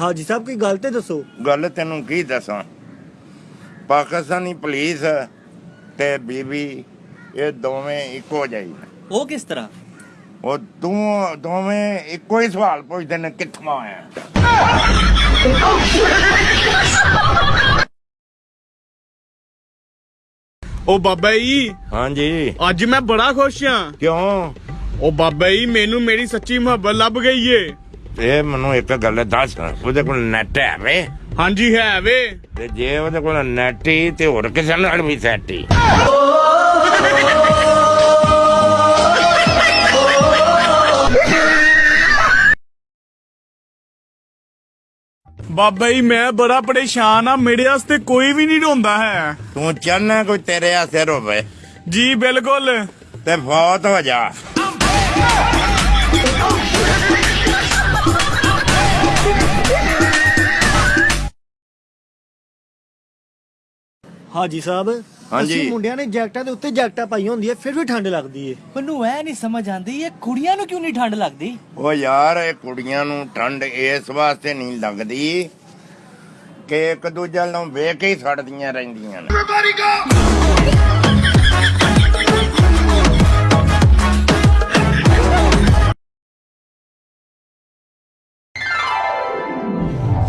ਹਾਜੀ ਸਾਹਿਬ ਕੋਈ ਗੱਲ ਤੇ ਦੱਸੋ? ਗੱਲ ਤੈਨੂੰ ਕੀ ਦੱਸਾਂ? ਪਾਕਿਸਤਾਨੀ ਪੁਲਿਸ ਤੇ ਬੀਬੀ ਇਹ ਦੋਵੇਂ ਇੱਕੋ ਨੇ। ਉਹ ਕਿਸ ਤਰ੍ਹਾਂ? ਉਹ ਤੂੰ ਦੋਵੇਂ ਇੱਕੋ ਹੀ ਸਵਾਲ ਪੁੱਛਦੇ ਨੇ ਕਿੱਥੋਂ ਆਇਆ? ਉਹ ਬਾਬਾ ਜੀ ਹਾਂਜੀ। ਅੱਜ ਮੈਂ ਬੜਾ ਖੁਸ਼ ਹਾਂ। ਕਿਉਂ? ਉਹ ਬਾਬਾ ਜੀ ਮੈਨੂੰ ਮੇਰੀ ਸੱਚੀ ਮੁਹੱਬਤ ਲੱਭ ਗਈ ਏ। ਇਹ ਮੈਨੂੰ ਇੱਕ ਗੱਲ ਦੱਸ ਉਹਦੇ ਕੋਲ ਨੈਟ ਹੈ ਵੇ। ਹਾਂਜੀ ਹੈ ਵੇ। ਤੇ ਜੇ ਉਹਦੇ ਕੋਲ ਨੈਟ ਹੀ ਤੇ ਹੋਰ ਕਿਸੇ ਨਾਲ ਵੀ ਸੈਟ ਹੀ। ਬਾਬਾ ਜੀ ਮੈਂ ਬੜਾ ਪਰੇਸ਼ਾਨ ਆ ਮੇਰੇ ਵਾਸਤੇ ਕੋਈ ਵੀ ਨਹੀਂ ਢੋਂਦਾ ਹੈ। ਤੂੰ ਚਾਹਨਾ ਕੋਈ ਤੇਰੇ ਆਸੇ ਰੋਵੇ। ਜੀ ਬਿਲਕੁਲ। ਤੇ ਫੌਤ ਹੋ ਜਾ। ਹਾਜੀ ਸਾਹਿਬ ਹਾਂਜੀ। ਅਸੀਂ ਮੁੰਡਿਆਂ ਨੇ ਜੈਕਟਾਂ ਦੇ ਉੱਤੇ ਜੈਕਟਾਂ ਪਾਈਆਂ ਹੁੰਦੀਆਂ ਫਿਰ ਵੀ ਠੰਡ ਲੱਗਦੀ ਏ। ਮੈਨੂੰ ਐ ਨਹੀਂ ਸਮਝ ਆਂਦੀ ਇਹ ਕੁੜੀਆਂ ਨੂੰ ਕਿਉਂ ਨਹੀਂ ਠੰਡ ਲੱਗਦੀ? ਉਹ ਯਾਰ ਇਹ ਕੁੜੀਆਂ ਨੂੰ ਠੰਡ ਇਸ ਵਾਸਤੇ ਨਹੀਂ ਲੱਗਦੀ ਕਿ ਇੱਕ ਦੂਜੇ ਨੂੰ ਵੇਖ ਕੇ ਹੀ ਸੜਦੀਆਂ ਰਹਿੰਦੀਆਂ ਨੇ।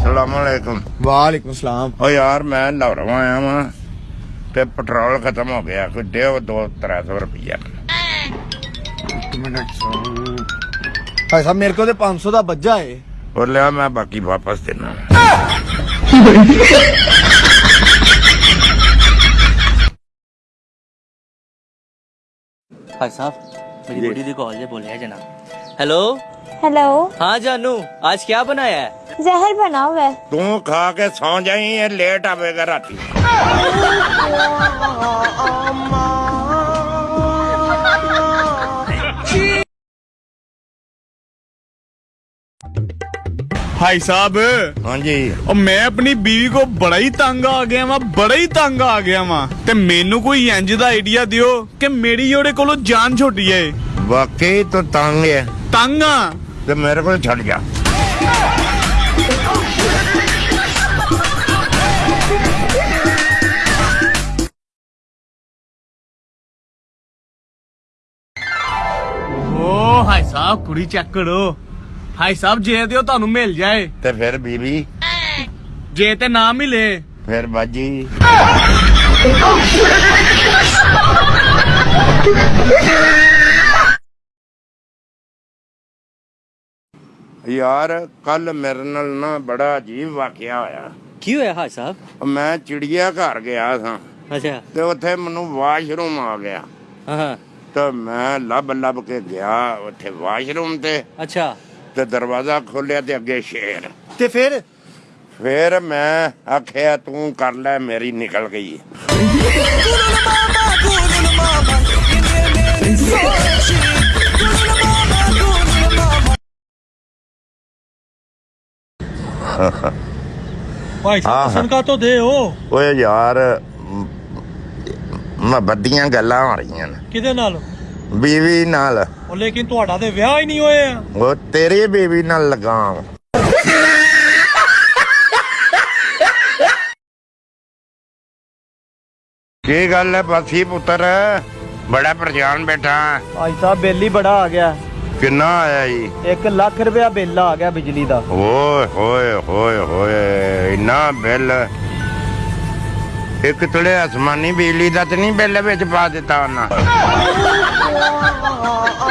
ਸਲਾਮ ਅਲੈਕੁਮ। ਵਾਲੇਕੁਮ ਸਲਾਮ। ਓ ਯਾਰ ਮੈਂ ਲਾਹੌਰੋਂ ਆਇਆ ਵਾਂ। ਤੇ ਪੈਟਰੋਲ ਖਤਮ ਹੋ ਗਿਆ ਕੋਈ ਡੇਢ ਦੋ 300 ਰੁਪਈਆ। ਭਾਈ ਸਾਹਿਬ ਮੇਰੇ ਕੋਲ ਤੇ 500 ਦਾ ਬੱਜਾ ਏ। ਉਹ ਲਿਆ ਮੈਂ ਬਾਕੀ ਵਾਪਸ ਦੇਣਾ। ਭਾਈ ਸਾਹਿਬ ਮੇਰੀ ਬੁੱਢੀ ਦੀ ਕਾਲ ਜੇ ਬੋਲਿਆ ਜਨਾਬ हेलो? हेलो। हाँ जानू आज क्या बनाया है? जहर बना हुआ है तू खा के सो जाई है लेट आवेगा राती। भाई साहब। हाँ जी। और मैं अपनी बीवी को बड़ा ही तंग आ गया वा बड़ा ही तंग आ गया वा। ते मेनू कोई इंज का आइडिया दियो कि मेरी ओरे कोलो जान छोटी है। वाकई तो तंग है। ਤੰਗ ਆ। ਤੇ ਮੇਰੇ ਕੋਲ ਛੱਡ ਜਾ। ਓ ਹਾਈ ਸਾਹਿਬ ਕੁੜੀ ਚੈੱਕ ਕਰੋ ਹਾਈ ਸਾਹਿਬ ਜੇ ਦਿਓ ਤੁਹਾਨੂੰ ਮਿਲ ਜਾਏ। ਤੇ ਫਿਰ ਬੀਬੀ? ਜੇ ਤੇ ਨਾ ਮਿਲੇ। ਫਿਰ ਬਾਜੀ? ਯਾਰ ਕੱਲ ਮੇਰੇ ਨਾਲ ਨਾ ਬੜਾ ਅਜੀਬ ਵਾਕਿਆ ਹੋਇਆ। ਕੀ ਹੋਇਆ ਹਾਜ ਸਾਹਿਬ? ਮੈਂ ਚਿੜੀਆ ਘਰ ਗਿਆ ਸਾਂ। ਅੱਛਾ। ਤੇ ਉੱਥੇ ਮੈਨੂੰ ਵਾਸ਼ਰੂਮ ਆ ਗਿਆ। ਤਾਂ ਮੈਂ ਲੱਭ ਲੱਭ ਕੇ ਗਿਆ ਉੱਥੇ ਵਾਸ਼ਰੂਮ ਤੇ। ਅੱਛਾ। ਤੇ ਦਰਵਾਜ਼ਾ ਖੋਲਿਆ ਤੇ ਅੱਗੇ ਸ਼ੇਰ। ਤੇ ਫਿਰ? ਫਿਰ ਮੈਂ ਆਖਿਆ ਤੂੰ ਕਰ ਲੈ ਮੇਰੀ ਨਿਕਲ ਗਈ ਭਾਈ ਹਾਂ, ਹਾਂ। ਸੁਣਕਾ ਤੋਂ ਦੇ ਉਹ। ਓਏ ਯਾਰ ਮੁਹੱਬਤ ਦੀਆਂ ਗੱਲਾਂ ਹੋ ਰਹੀਆਂ ਨੇ। ਕਿਹਦੇ ਨਾਲ? ਬੀਵੀ ਨਾਲ। ਉਹ ਲੇਕਿਨ ਤੁਹਾਡਾ ਤੇ ਵਿਆਹ ਹੀ ਨਹੀਂ ਹੋਇਆ। ਉਹ ਤੇਰੀ ਬੀਵੀ ਨਾਲ ਲਗਾ ਕੀ ਗੱਲ ਹੈ ਬਾਸੀ ਪੁੱਤਰ? ਬੜਾ ਪਰੇਸ਼ਾਨ ਬੈਠਾ। ਭਾਈ ਸਾਹਿਬ ਬਿੱਲ ਹੀ ਬੜਾ ਆ ਗਿਆ। ਕਿੰਨਾ ਆਇਆ ਜੀ? 1 ਲੱਖ ਰੁਪਇਆ ਬਿੱਲ ਆ ਗਿਆ ਬਿਜਲੀ ਦਾ। ਓਏ ਹੋਏ ਹੋਏ ਹੋਏ ਇੰਨਾ ਬਿੱਲ। ਇੱਕ ਤੜੇ ਅਸਮਾਨੀ ਬਿਜਲੀ ਦਾ ਤੇ ਨਹੀਂ ਬਿੱਲ ਵਿੱਚ ਪਾ ਦਿੱਤਾ ਉਹਨਾਂ।